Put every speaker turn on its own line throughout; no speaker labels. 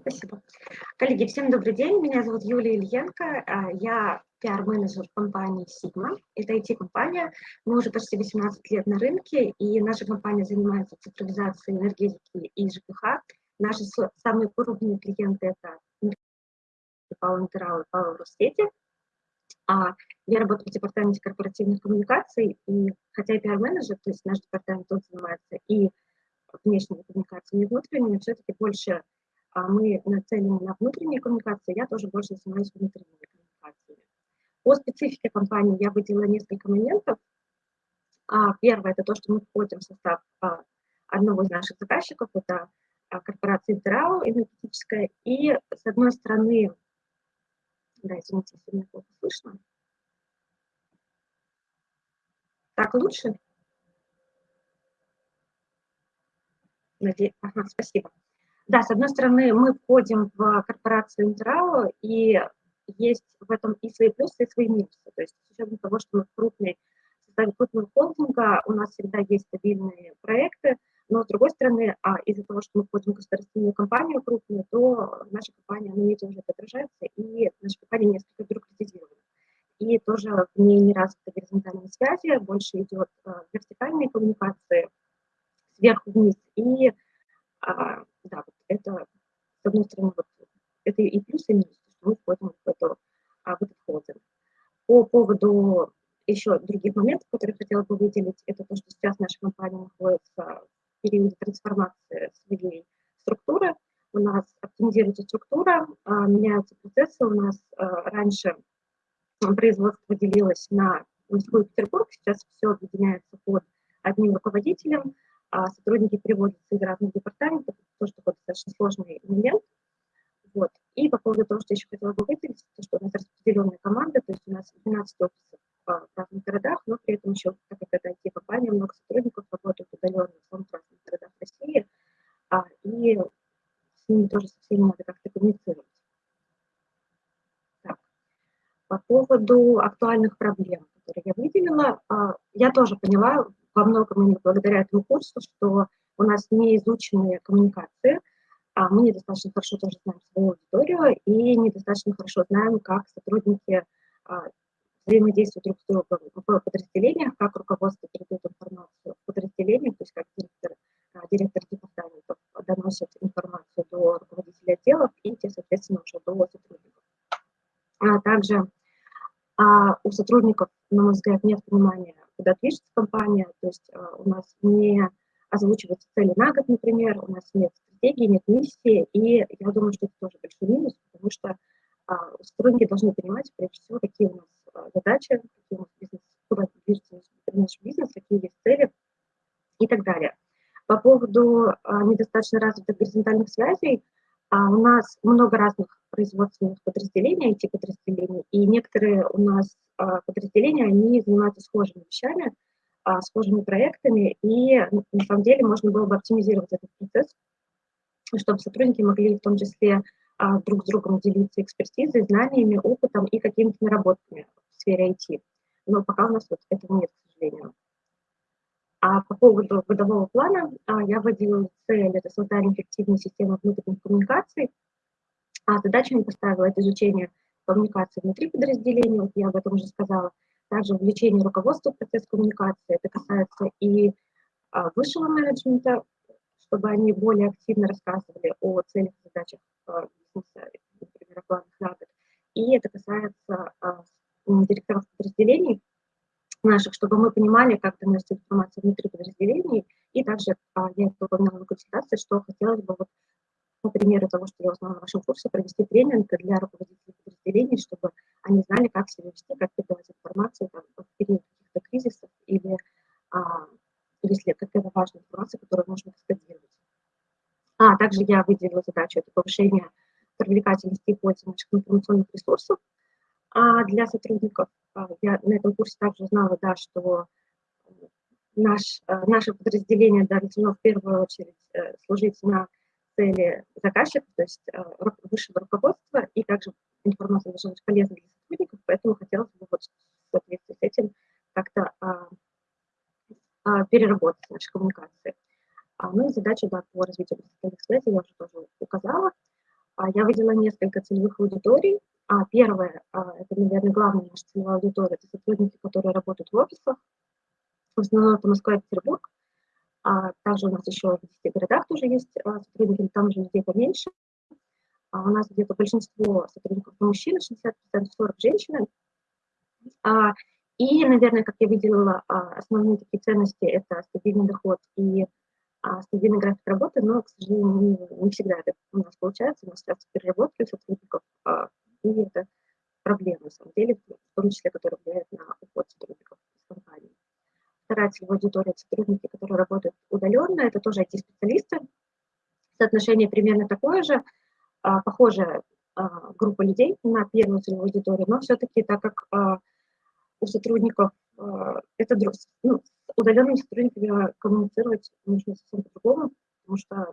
спасибо. Коллеги, всем добрый день. Меня зовут Юлия Ильенко. А, я пиар-менеджер компании Sigma. Это IT-компания. Мы уже почти 18 лет на рынке, и наша компания занимается цифровизацией энергетики и ЖКХ. Наши самые крупные клиенты – это Павел Интерал и Павел. А я работаю в департаменте корпоративных коммуникаций, и хотя я пиар-менеджер, то есть наш департамент тоже занимается и внешними коммуникациями, и внутренними, все-таки больше мы нацелены на внутренние коммуникации, я тоже больше занимаюсь внутренними коммуникациями. По специфике компании я выделила несколько моментов. А, первое – это то, что мы входим в состав а, одного из наших заказчиков, это корпорация Интерау энергетическая, и с одной стороны, да, извините, если меня плохо слышно. Так лучше? Надеюсь, ага, спасибо. Да, с одной стороны, мы входим в корпорацию Интерау, и есть в этом и свои плюсы, и свои минусы. То есть с учетом того, что мы крупный, составе крупного холдинга, у нас всегда есть стабильные проекты, но с другой стороны, а из-за того, что мы входим в государственную компанию крупную, то наша компания на медиа уже отражается, и наша компания несколько бюрократизирована. И тоже в ней не развиты горизонтальные связи, больше идет э, вертикальные коммуникации сверху вниз, и а, да, вот это, с одной стороны, вот, это и плюс, и минус, что мы входим в, эту, а, в этот холдинг. По поводу еще других моментов, которые хотела бы выделить, это то, что сейчас наша компания находится в периоде трансформации своей структуры. У нас оптимизируется структура, а, меняются процессы. У нас а, раньше производство делилось на Москву и Петербург, сейчас все объединяется под одним руководителем, сотрудники переводятся из разных департаментов, тоже такой достаточно сложный момент. Вот. И по поводу того, что еще хотела бы выделить, то, что у нас распределенная команда, то есть у нас 12 офисов в разных городах, но при этом еще, так как это IT-компания, много сотрудников работают удаленно в самых разных городах России, а, и с ними тоже со всеми надо как-то коммуницировать. Так. По поводу актуальных проблем, которые я выделила, а, я тоже поняла во многом благодаря этому курсу, что у нас не изученные коммуникации, а мы недостаточно хорошо тоже знаем свою аудиторию и недостаточно хорошо знаем, как сотрудники а, взаимодействуют друг с другом в подразделениях, как руководство передает информацию в подразделениях, то есть как директор, а, директор департаментов доносит информацию до руководителей отделов и те, соответственно, уже до сотрудников. А также а, у сотрудников, на мой взгляд, нет понимания куда движется компания, то есть э, у нас не озвучиваются цели на год, например, у нас нет стратегии, нет миссии, и я думаю, что это тоже большой минус, потому что а, сотрудники должны понимать, прежде всего, какие у нас а, задачи, какие у нас бизнес, куда движется наш бизнес, какие есть цели и так далее. По поводу а, недостаточно развитых горизонтальных связей, а, у нас много разных производственных подразделений, IT-подразделений, и некоторые у нас а, подразделения, они занимаются схожими вещами, а, схожими проектами, и на самом деле можно было бы оптимизировать этот процесс, чтобы сотрудники могли в том числе а, друг с другом делиться экспертизой, знаниями, опытом и какими-то наработками в сфере IT. Но пока у нас вот этого нет, к сожалению. А по поводу годового плана я выделила цель – это создание эффективной системы внутренних коммуникаций. А задачами поставила это изучение коммуникации внутри подразделения, вот я об этом уже сказала, также увлечение руководства в процесс коммуникации, это касается и а, высшего менеджмента, чтобы они более активно рассказывали о целях и задачах а, бизнеса, например, о планах на год. И это касается а, директоров подразделений наших, чтобы мы понимали, как доносить информацию внутри подразделений. И также а, я это упоминала на консультации, что хотелось бы вот по примеру того, что я узнала на вашем курсе, провести тренинг для руководителей подразделений, чтобы они знали, как себя вести, как передавать информацию там, в период каких-то кризисов или а, если какая-то важная информация, которую нужно кастодировать. А также я выделила задачу, это повышение привлекательности и пользы наших информационных ресурсов а, для сотрудников. А, я на этом курсе также узнала, да, что наш, а, наше подразделение должно в первую очередь э, служить на цели заказчика, то есть э, высшего руководства, и также информация должна быть полезна для сотрудников, поэтому хотелось бы вот в соответствии с этим как-то а, переработать наши коммуникации. Ну и задача да, по развитию горизонтальных связей я уже тоже указала. я выделила несколько целевых аудиторий. Первое, это, наверное, главная наша целевая аудитория, это сотрудники, которые работают в офисах. В основном это Москва и Петербург. Также у нас еще в 10 городах тоже есть сотрудники, там уже людей поменьше. У нас где-то большинство сотрудников мужчины, 60%, 40 женщины. И, наверное, как я выделила, основные такие ценности – это стабильный доход и а, стабильный график работы, но, к сожалению, не, не всегда это у нас получается. У нас сейчас переработки сотрудников, а, и это проблема, на самом деле, в том числе, которая влияет на уход сотрудников из компании. Вторая целевая аудитория – сотрудники, которые работают удаленно, это тоже IT-специалисты. Соотношение примерно такое же, а, похожая а, группа людей на первую целевую аудиторию, но все-таки так как а, у сотрудников это ну, удаленными сотрудниками коммуницировать нужно совсем по-другому, потому что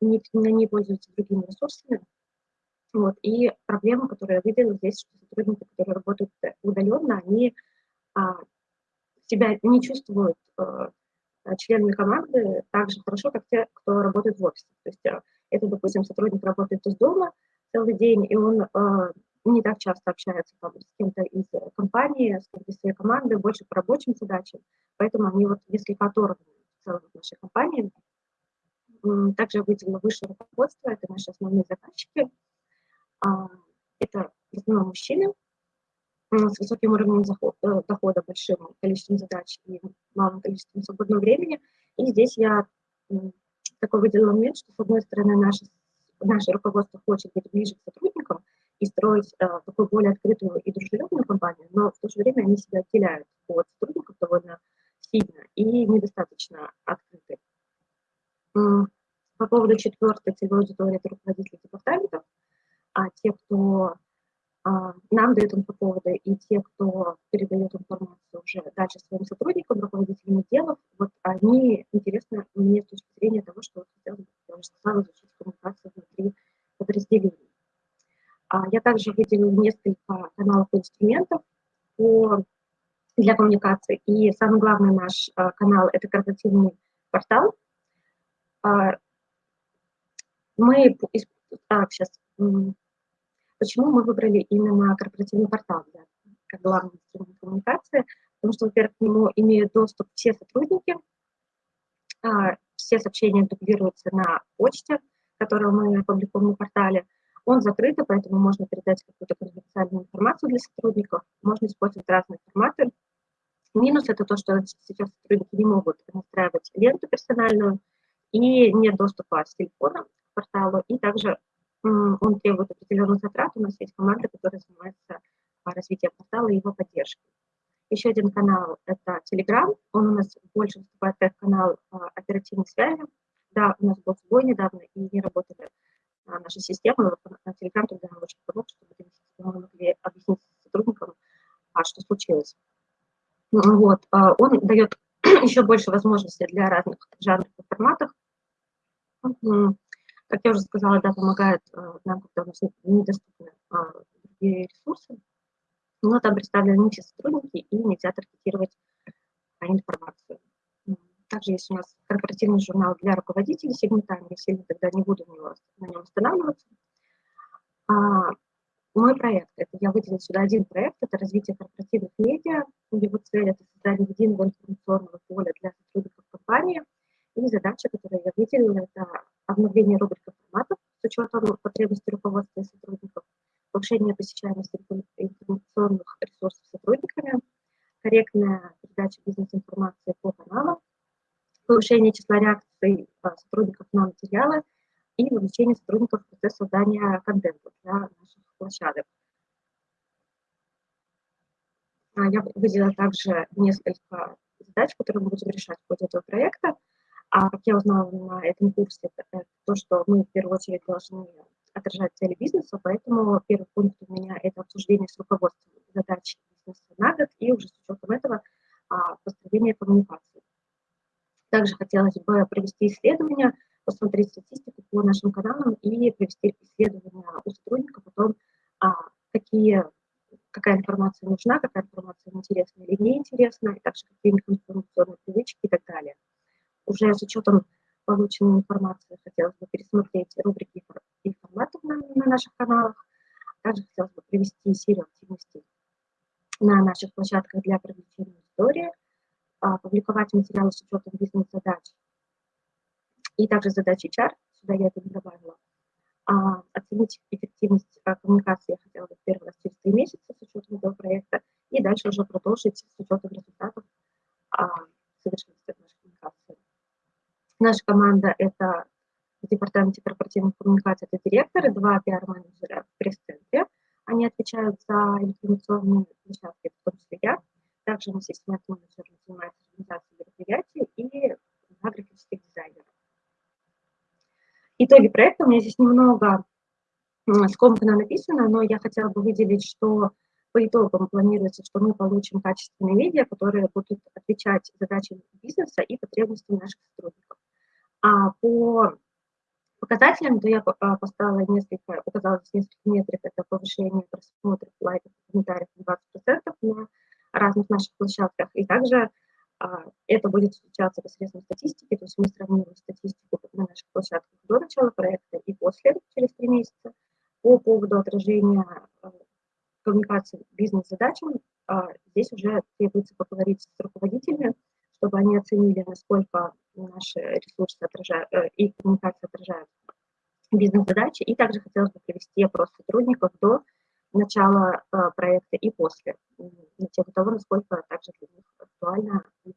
не, не пользуются другими ресурсами. Вот. И проблема, которую я выделила здесь, что сотрудники, которые работают удаленно, они а, себя не чувствуют а, членами команды так же хорошо, как те, кто работает в офисе. То есть а, это, допустим, сотрудник работает из дома целый день, и он а, не так часто общается там, с кем-то из компании, с кем-то из своей команды, больше по рабочим задачам, поэтому они вот несколько оторваны в целом нашей компании. Также я выделила высшее руководство, это наши основные заказчики. А, это в основном мужчины с высоким уровнем э, дохода, большим количеством задач и малым количеством свободного времени. И здесь я такой выделила момент, что, с одной стороны, наше, наше руководство хочет быть ближе к сотрудникам, и строить э, такую более открытую и дружелюбную компанию, но в то же время они себя отделяют от сотрудников довольно сильно и недостаточно открыты. По поводу четвертой целевой аудитории, это руководители департаментов, а те, кто а, нам дает инфоповоды, и те, кто передает информацию уже дальше своим сотрудникам, руководителям отделов, вот они интересны мне с точки зрения того, что хотелось бы, сказала, изучить коммуникацию внутри подразделений. А, я также выделила несколько каналов инструментов по, для коммуникации. И самый главный наш а, канал – это корпоративный портал. А, мы, так, сейчас, почему мы выбрали именно корпоративный портал для, как главный инструмент коммуникации? Потому что, во-первых, к нему имеют доступ все сотрудники, все сообщения дублируются на почте, которую мы публикуем на портале. Он закрытый, поэтому можно передать какую-то конфиденциальную информацию для сотрудников, можно использовать разные форматы. Минус – это то, что сейчас сотрудники не могут настраивать ленту персональную, и нет доступа с телефона к порталу, и также он требует определенных затрат. У нас есть команда, которая занимается развитием портала и его поддержкой. Еще один канал – это Telegram. Он у нас больше выступает как канал а, оперативной связи. Да, у нас был сбой недавно, и не работали нашей системы, Telegram тогда нам очень помог, чтобы мы могли объяснить сотрудникам, а, что случилось. Вот. А, он дает еще больше возможностей для разных жанров и форматов. Как я уже сказала, да, помогает а, нам, когда у нас недоступны другие ресурсы, но там представлены не все сотрудники, и нельзя таргетировать информацию. Также есть у нас корпоративный журнал для руководителей сегментами, я сильно тогда не буду на, нем останавливаться. А, мой проект, это я выделила сюда один проект, это развитие корпоративных медиа. Его цель – это создание единого информационного поля для сотрудников компании. И задача, которую я выделила, это обновление форматов учетом потребностей руководства и сотрудников, повышение посещаемости информационных ресурсов сотрудниками, корректная передача бизнес-информации по каналам, повышение числа реакций а, сотрудников на материалы и вовлечение сотрудников в процесс создания контента для наших площадок. А, я выделила также несколько задач, которые мы будем решать в ходе этого проекта. А как я узнала на этом курсе, это то, что мы в первую очередь должны отражать цели бизнеса, поэтому первый пункт у меня – это обсуждение с руководством задач бизнеса на год и уже с учетом этого а, построение коммуникации. Также хотелось бы провести исследование, посмотреть статистику по нашим каналам и провести исследование у сотрудников о том, а, какие, какая информация нужна, какая информация интересна или неинтересна, и также какие информационные привычки и так далее. Уже с учетом полученной информации хотелось бы пересмотреть рубрики и форматы в наших каналах. Также хотелось бы привести серию активностей на наших площадках для привлечения аудитории, а, публиковать материалы с учетом бизнес-задач и также задачи HR, сюда я это не добавила. А, оценить эффективность а, коммуникации я хотела бы первый раз через три месяца с учетом этого проекта, и дальше уже продолжить с учетом результатов а, коммуникацию. Наша команда – это в департаменте корпоративных коммуникаций, это директоры, два пиар-менеджера в пресс-центре. Они отвечают за информационные площадки, в том числе я. Также у нас есть менеджер, занимается организацией мероприятий и графических дизайнера. Итоги проекта у меня здесь немного скомканно написано, но я хотела бы выделить, что по итогам планируется, что мы получим качественные медиа, которые будут отвечать задачам бизнеса и потребностям наших сотрудников. А по показателям, то я а, поставила несколько, указала несколько метрик, это повышение просмотров, лайков, комментариев на 20% на разных наших площадках, и также а, это будет случаться посредством статистики, то есть мы сравниваем статистику на наших площадках до начала проекта и после, через три месяца. По поводу отражения а, коммуникации бизнес-задачам, а, здесь уже требуется поговорить с руководителями, чтобы они оценили, насколько наши ресурсы отражают, э, и коммуникация отражают бизнес-задачи. И также хотелось бы провести опрос сотрудников до начала проекта и после, на тему того, насколько также для них актуально и